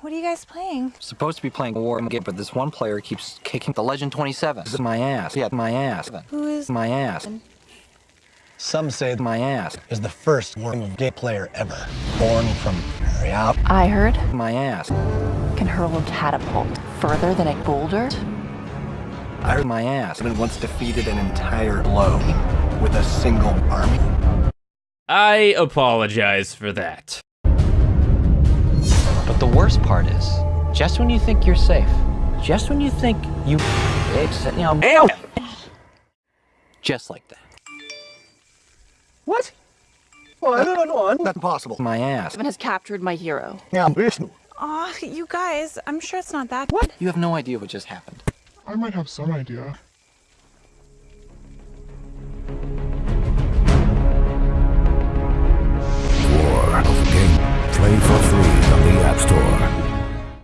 What are you guys playing? Supposed to be playing a war game, but this one player keeps kicking the Legend 27. This is my ass. Yeah, my ass. Who is My ass. Some say My ass. is the first Warhammer gay player ever, born from Maria. I heard My ass. can hurl a catapult further than a boulder. I heard my ass. Even once defeated an entire blow with a single army. I apologize for that. But the worst part is, just when you think you're safe, just when you think you, it's, you know, just like that. What? Oh, I don't know. That's impossible. My ass. Seven has captured my hero. Yeah, Vishnu. Aw, you guys, I'm sure it's not that. What? You have no idea what just happened. I might have some idea.